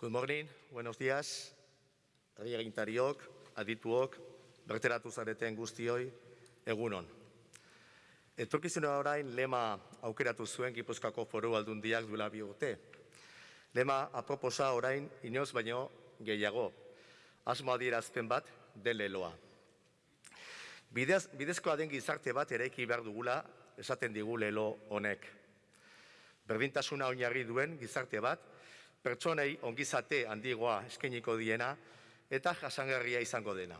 Good morning, buenos días, herri agintariok, adituok, berteratu zareten guztioi, egunon. Etorkizuna orain lema aukeratu zuen Gipuzkoako foru aldundiak duela bi urte. Lema aproposa orain inoz baino gehiago, asmo adierazpen bat den leloa. Bidez, bidezkoa den gizarte bat eraiki behar dugula esaten digu lelo honek. Berdintasuna oinarri duen gizarte bat, pertsonei ongizate handigoa eskainiko diena eta jasangarria izango dena.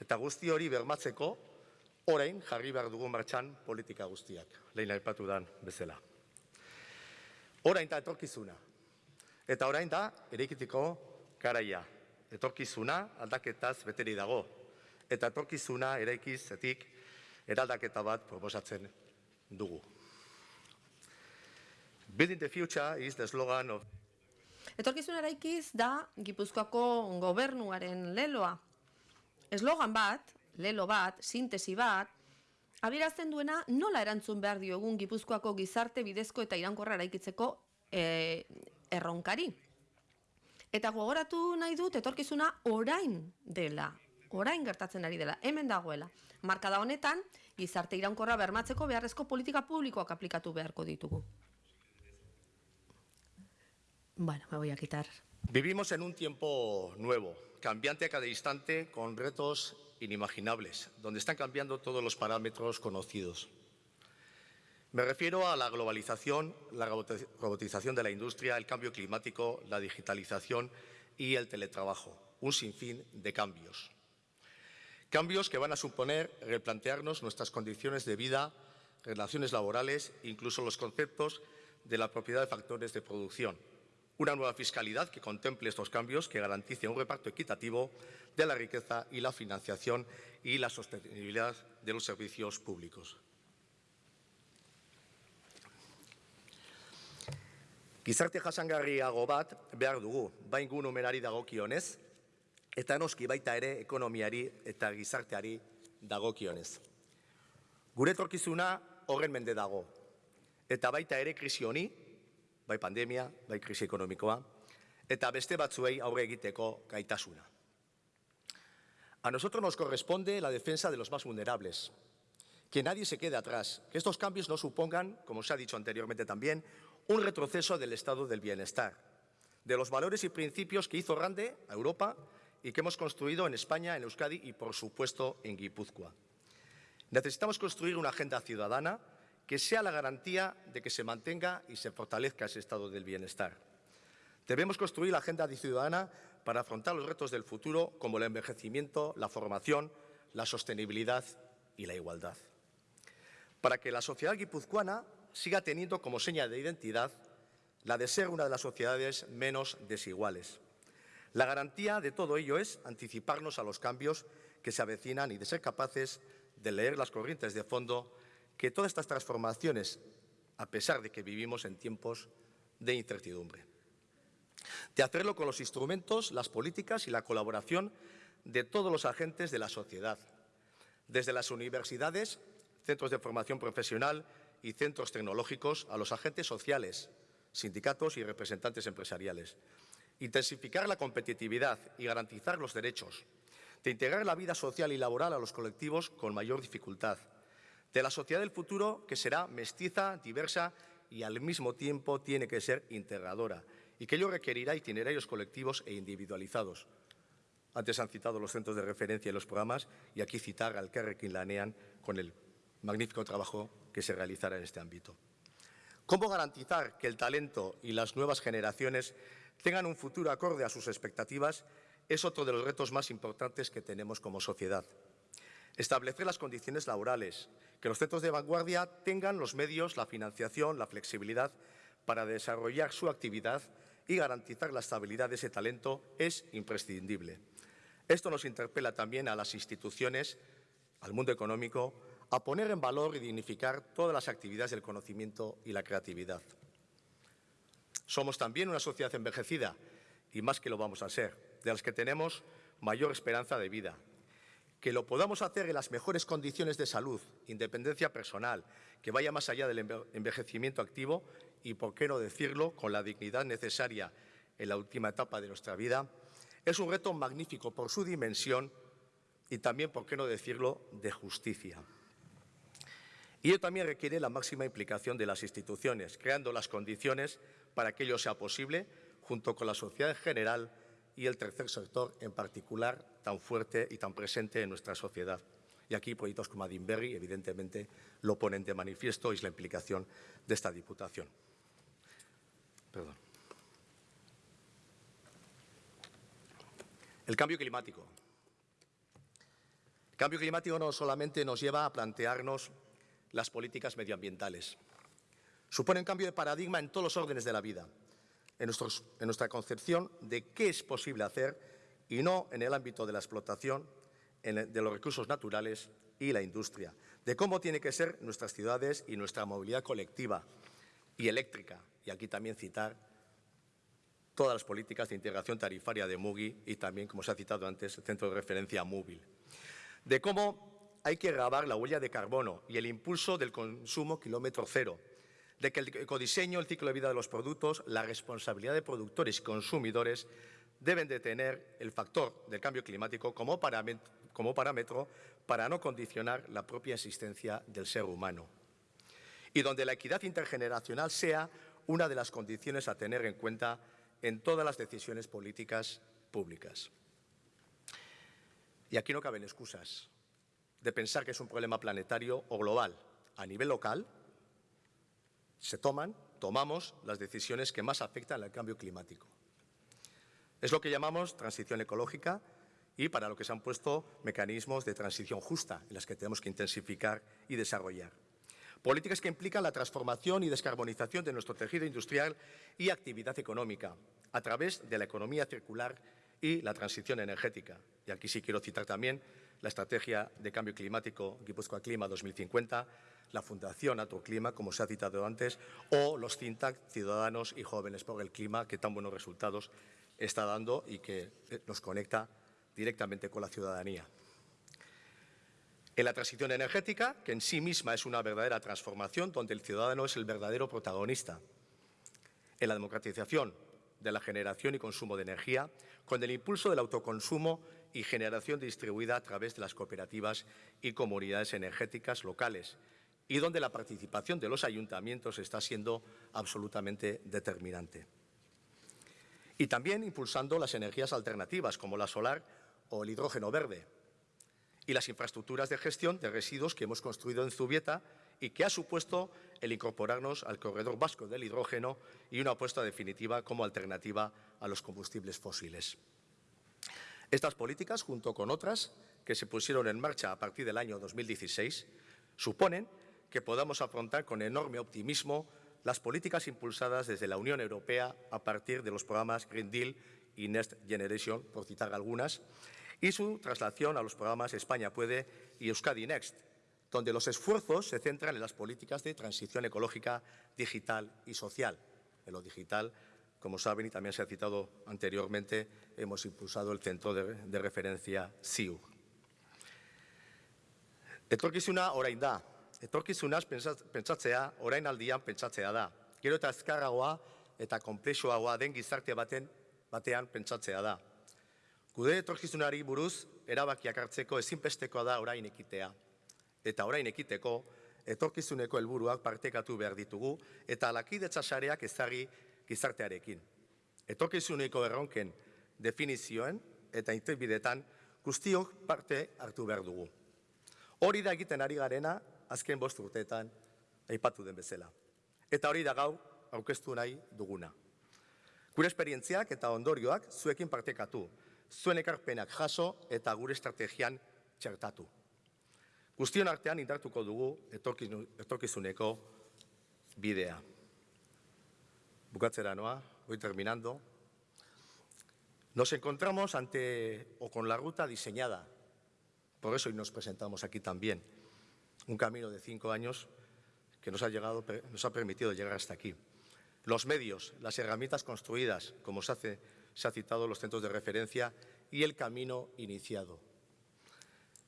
Eta guzti hori bermatzeko, orain jarri behar dugu martxan politika guztiak, lehen aipatu dan bezala. Orain da etorkizuna. Eta orain da erekitiko garaia. Etorkizuna aldaketaz beteri dago. Eta etorkizuna eraikizetik eraldaketa bat proposatzen dugu. Building the future is the slogan of Etorkizun eraikiz da Gipuzkoako gobernuaren leloa. Eslogan bat, lelo bat, sintesi bat, abirazten duena nola erantzun behar diogun Gipuzkoako gizarte bidezko eta irankorra eraikitzeko e, erronkari. Eta gogoratu nahi dut etorkizuna orain dela, orain gertatzen ari dela, hemen dagoela. Markada honetan, gizarte iraunkorra bermatzeko beharrezko politika publikoak aplikatu beharko ditugu. Bueno, me voy a quitar. Vivimos en un tiempo nuevo, cambiante a cada instante, con retos inimaginables, donde están cambiando todos los parámetros conocidos. Me refiero a la globalización, la robotización de la industria, el cambio climático, la digitalización y el teletrabajo, un sinfín de cambios. Cambios que van a suponer replantearnos nuestras condiciones de vida, relaciones laborales, incluso los conceptos de la propiedad de factores de producción. Una nueva fiscalidad que contemple estos cambios, que garantice un reparto equitativo de la riqueza y la financiación y la sostenibilidad de los servicios públicos. Gizarte jasangarriago bat behar dugu, bain gu numerari dagokionez, eta noski baita ere ekonomiari eta gizarteari dagokionez. Gure etorkizuna horren mende dago, eta baita ere krisi honi, bai pandemia, bai krisi ekonomikoa, eta beste batzuei aurre egiteko gaitasuna. A nosotros nos corresponde la defensa de los más vulnerables, que nadie se quede atrás, que estos cambios no supongan, como se ha dicho anteriormente también, un retroceso del estado del bienestar, de los valores y principios que hizo grande a Europa y que hemos construido en España, en Euskadi y, por supuesto, en Guipúzcoa. Necesitamos construir una agenda ciudadana que sea la garantía de que se mantenga y se fortalezca ese estado del bienestar. Debemos construir la agenda ciudadana para afrontar los retos del futuro como el envejecimiento, la formación, la sostenibilidad y la igualdad. Para que la sociedad guipuzcoana siga teniendo como seña de identidad la de ser una de las sociedades menos desiguales. La garantía de todo ello es anticiparnos a los cambios que se avecinan y de ser capaces de leer las corrientes de fondo que todas estas transformaciones, a pesar de que vivimos en tiempos de incertidumbre. De hacerlo con los instrumentos, las políticas y la colaboración de todos los agentes de la sociedad, desde las universidades, centros de formación profesional y centros tecnológicos a los agentes sociales, sindicatos y representantes empresariales. Intensificar la competitividad y garantizar los derechos. De integrar la vida social y laboral a los colectivos con mayor dificultad. De la sociedad del futuro que será mestiza, diversa y al mismo tiempo tiene que ser integradora y que ello requerirá itinerarios colectivos e individualizados. Antes han citado los centros de referencia y los programas y aquí citar al Kerrekin Lanean con el magnífico trabajo que se realizará en este ámbito. ¿Cómo garantizar que el talento y las nuevas generaciones tengan un futuro acorde a sus expectativas? Es otro de los retos más importantes que tenemos como sociedad. Establecer las condiciones laborales, que los centros de vanguardia tengan los medios, la financiación, la flexibilidad para desarrollar su actividad y garantizar la estabilidad de ese talento es imprescindible. Esto nos interpela también a las instituciones, al mundo económico, a poner en valor y dignificar todas las actividades del conocimiento y la creatividad. Somos también una sociedad envejecida, y más que lo vamos a ser, de las que tenemos mayor esperanza de vida. Que lo podamos hacer en las mejores condiciones de salud, independencia personal, que vaya más allá del envejecimiento activo y, por qué no decirlo, con la dignidad necesaria en la última etapa de nuestra vida, es un reto magnífico por su dimensión y también, por qué no decirlo, de justicia. Y ello también requiere la máxima implicación de las instituciones, creando las condiciones para que ello sea posible, junto con la sociedad en general y el tercer sector en particular, tan fuerte y tan presente en nuestra sociedad. Y aquí proyectos como Adinberry, evidentemente, lo ponen de manifiesto y es la implicación de esta Diputación. El cambio climático. El cambio climático no solamente nos lleva a plantearnos las políticas medioambientales. Supone un cambio de paradigma en todos los órdenes de la vida, en, nuestra concepción de qué es posible hacer y no en el ámbito de la explotación de los recursos naturales y la industria, de cómo tienen que ser nuestras ciudades y nuestra movilidad colectiva y eléctrica. Y aquí también citar todas las políticas de integración tarifaria de MUGI y también, como se ha citado antes, el centro de referencia móvil. De cómo hay que grabar la huella de carbono y el impulso del consumo kilómetro cero, de que el ecodiseño, el ciclo de vida de los productos, la responsabilidad de productores y consumidores deben de tener el factor del cambio climático como parámetro, como parámetro para no condicionar la propia existencia del ser humano. Y donde la equidad intergeneracional sea una de las condiciones a tener en cuenta en todas las decisiones políticas públicas. Y aquí no caben excusas de pensar que es un problema planetario o global. A nivel local se toman, tomamos las decisiones que más afectan al cambio climático. Es lo que llamamos transición ecológica y para lo que se han puesto mecanismos de transición justa en las que tenemos que intensificar y desarrollar. Políticas que implican la transformación y descarbonización de nuestro tejido industrial y actividad económica a través de la economía circular y la transición energética. Y aquí sí quiero citar también la Estrategia de Cambio Climático Guipúzcoa Clima 2050, la Fundación Clima, como se ha citado antes, o los CINTAC Ciudadanos y Jóvenes por el Clima, que tan buenos resultados está dando y que eh, nos conecta directamente con la ciudadanía. En la transición energética, que en sí misma es una verdadera transformación donde el ciudadano es el verdadero protagonista. En la democratización de la generación y consumo de energía, con el impulso del autoconsumo y generación distribuida a través de las cooperativas y comunidades energéticas locales, y donde la participación de los ayuntamientos está siendo absolutamente determinante. Y también impulsando las energías alternativas, como la solar o el hidrógeno verde, y las infraestructuras de gestión de residuos que hemos construido en Zubieta y que ha supuesto el incorporarnos al corredor vasco del hidrógeno y una apuesta definitiva como alternativa a los combustibles fósiles. Estas políticas, junto con otras que se pusieron en marcha a partir del año 2016, suponen que podamos afrontar con enorme optimismo las políticas impulsadas desde la Unión Europea a partir de los programas Green Deal y Next Generation, por citar algunas, y su traslación a los programas España Puede y Euskadi Next, donde los esfuerzos se centran en las políticas de transición ecológica, digital y social. En lo digital como saben, y también se ha citado anteriormente, hemos impulsado el centro de, de referencia CIU. Etorkizuna orain da. Etorkizunaz pentsatzea orain aldian pentsatzea da. Gero eta azkarragoa eta komplexuagoa den gizarte baten batean pentsatzea da. Gude etorkizunari buruz erabakiak hartzeko ezinbestekoa da orain ekitea. Eta orain ekiteko etorkizuneko helburuak partekatu behar ditugu eta lakidetza sareak ezagri gizartearekin. Etokizuneko erronken definizioen eta interbidetan guztiok parte hartu behar dugu. Hori da egiten ari garena azken bost urteetan aipatu den bezala. Eta hori da gau aurkeztu nahi duguna. Gure esperientziak eta ondorioak zuekin partekatu, zuen ekarpenak jaso eta gure estrategian txertatu. Guztion artean indartuko dugu etorkizuneko bidea. Bucatzera noa, voy terminando. Nos encontramos ante o con la ruta diseñada. Por eso hoy nos presentamos aquí también. Un camino de cinco años que nos ha, llegado, nos ha permitido llegar hasta aquí. Los medios, las herramientas construidas, como se, hace, se ha citado los centros de referencia, y el camino iniciado.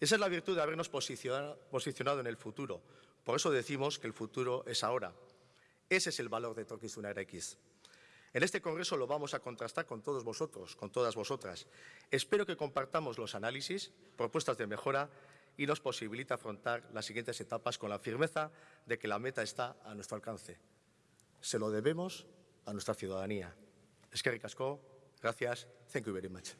Esa es la virtud de habernos posicionado en el futuro. Por eso decimos que el futuro es ahora. Ese es el valor de Torquizuna X. En este Congreso lo vamos a contrastar con todos vosotros, con todas vosotras. Espero que compartamos los análisis, propuestas de mejora y nos posibilite afrontar las siguientes etapas con la firmeza de que la meta está a nuestro alcance. Se lo debemos a nuestra ciudadanía. Es que ricasco. Gracias. Thank you very much.